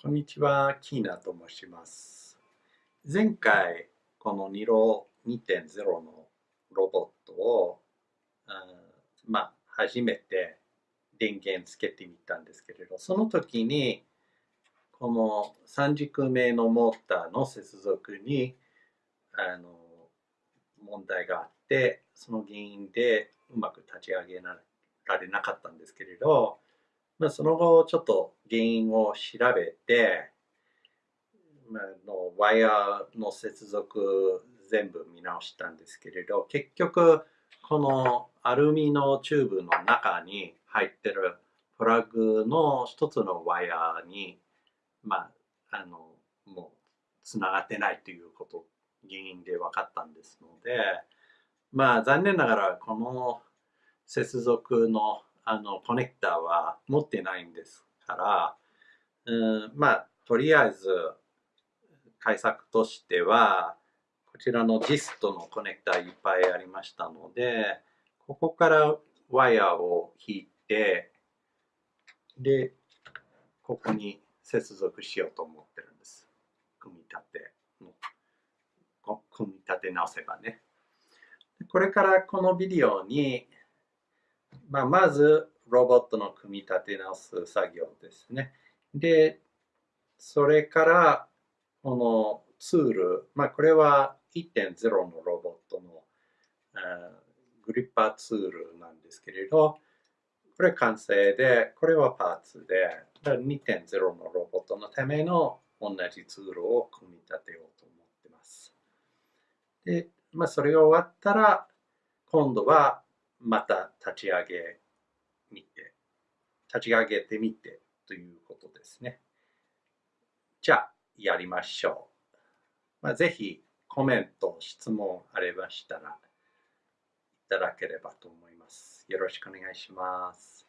こんにちは、キーナと申します。前回、このニロ2.0のロボットを、まあ、初めて電源つけてみたんですけれど、その時に、この3軸目のモーターの接続に、あの、問題があって、その原因でうまく立ち上げられなかったんですけれど、まあ、その後ちょっと原因を調べて、まあ、のワイヤーの接続全部見直したんですけれど結局このアルミのチューブの中に入ってるプラグの一つのワイヤーにまああのもうつながってないということ原因で分かったんですのでまあ残念ながらこの接続のあのコネクタは持ってないんですから、うん、まあとりあえず対策としてはこちらのジストのコネクタいっぱいありましたのでここからワイヤーを引いてでここに接続しようと思ってるんです。組み立て組み立て直せばね。これからこのビデオにまあ、まず、ロボットの組み立て直す作業ですね。で、それから、このツール、まあ、これは1.0のロボットのグリッパーツールなんですけれど、これ完成で、これはパーツで、2.0のロボットのための同じツールを組み立てようと思っています。で、まあ、それが終わったら、今度はまた立ち上げみて、立ち上げてみてということですね。じゃあ、やりましょう。まあ、ぜひコメント、質問ありましたらいただければと思います。よろしくお願いします。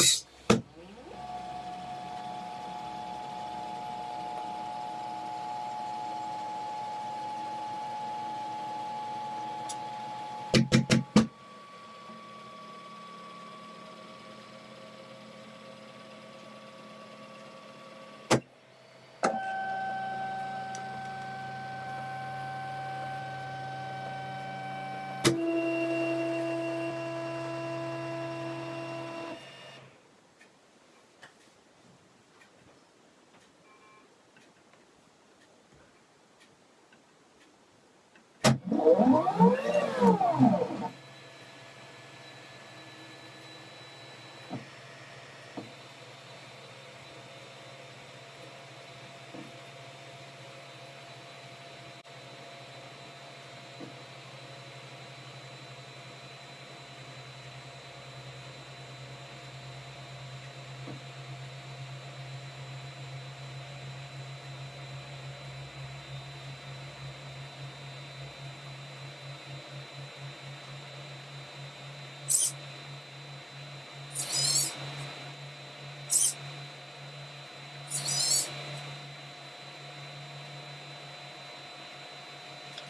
Yes.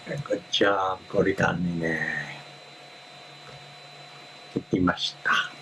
Good job, ゴリラにね。いました。